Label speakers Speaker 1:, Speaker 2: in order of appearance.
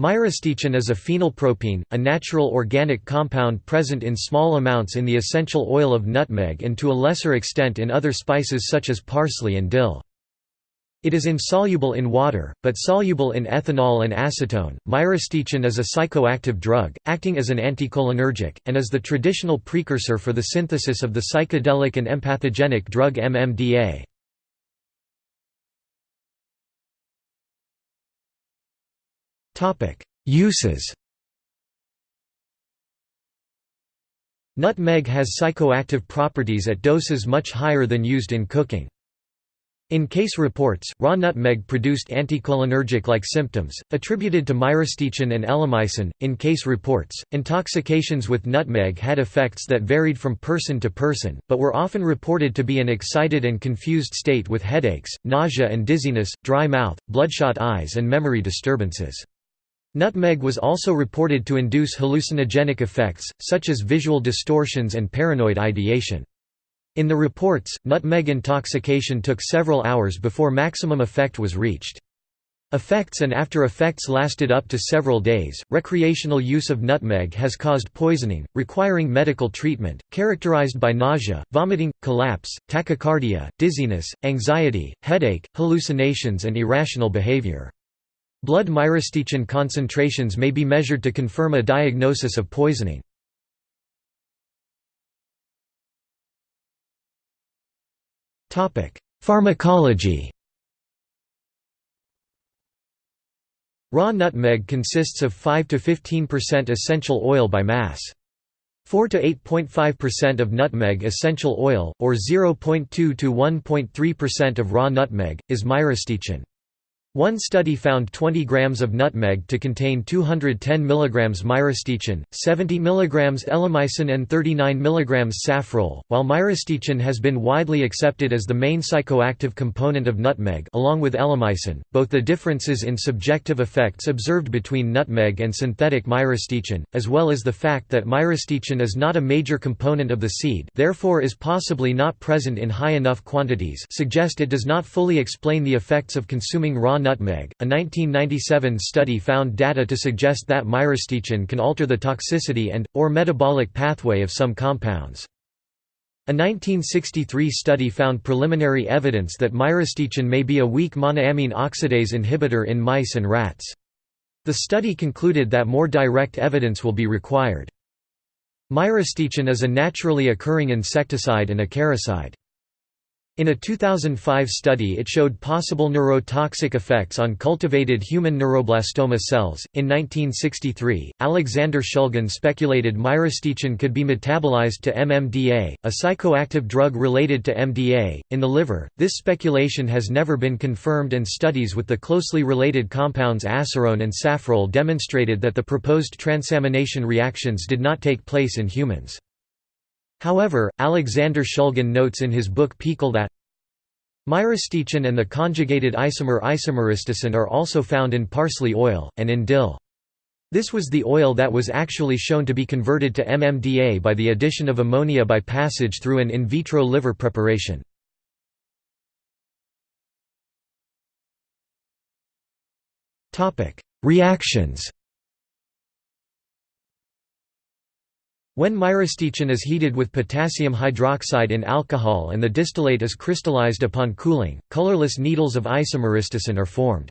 Speaker 1: Myristicin is a phenylpropene, a natural organic compound present in small amounts in the essential oil of nutmeg and to a lesser extent in other spices such as parsley and dill. It is insoluble in water, but soluble in ethanol and acetone. Myristicin is a psychoactive drug, acting as an anticholinergic, and is the traditional precursor for the synthesis of the psychedelic and empathogenic drug MMDA. Uses Nutmeg has psychoactive properties at doses much higher than used in cooking. In case reports, raw nutmeg produced anticholinergic-like symptoms, attributed to myristicin and elemicin. In case reports, intoxications with nutmeg had effects that varied from person to person, but were often reported to be an excited and confused state with headaches, nausea and dizziness, dry mouth, bloodshot eyes and memory disturbances. Nutmeg was also reported to induce hallucinogenic effects, such as visual distortions and paranoid ideation. In the reports, nutmeg intoxication took several hours before maximum effect was reached. Effects and after effects lasted up to several days. Recreational use of nutmeg has caused poisoning, requiring medical treatment, characterized by nausea, vomiting, collapse, tachycardia, dizziness, anxiety, headache, hallucinations, and irrational behavior. Blood myristicin concentrations may be measured to confirm a diagnosis of poisoning. Pharmacology Raw nutmeg consists of 5 to 15% essential oil by mass. 4 to 8.5% of nutmeg essential oil, or 0.2 to 1.3% of raw nutmeg, is myristicin. One study found 20 grams of nutmeg to contain 210 mg myristicin, 70 mg elemicin and 39 mg safrole. While myristicin has been widely accepted as the main psychoactive component of nutmeg along with elemicin, both the differences in subjective effects observed between nutmeg and synthetic myristicin, as well as the fact that myristicin is not a major component of the seed therefore is possibly not present in high enough quantities suggest it does not fully explain the effects of consuming raw nutmeg. A 1997 study found data to suggest that myristicin can alter the toxicity and, or metabolic pathway of some compounds. A 1963 study found preliminary evidence that myristicin may be a weak monoamine oxidase inhibitor in mice and rats. The study concluded that more direct evidence will be required. Myristicin is a naturally occurring insecticide and acaricide. In a 2005 study, it showed possible neurotoxic effects on cultivated human neuroblastoma cells. In 1963, Alexander Shulgin speculated myristicin could be metabolized to MMDA, a psychoactive drug related to MDA, in the liver. This speculation has never been confirmed, and studies with the closely related compounds asarone and safrole demonstrated that the proposed transamination reactions did not take place in humans. However, Alexander Shulgin notes in his book PiHKAL that myristicin and the conjugated isomer isomyristicin are also found in parsley oil, and in dill. This was the oil that was actually shown to be converted to MMDA by the addition of ammonia by passage through an in vitro liver preparation. Reactions When myristicin is heated with potassium hydroxide in alcohol and the distillate is crystallized upon cooling, colorless needles of isomyristicin are formed.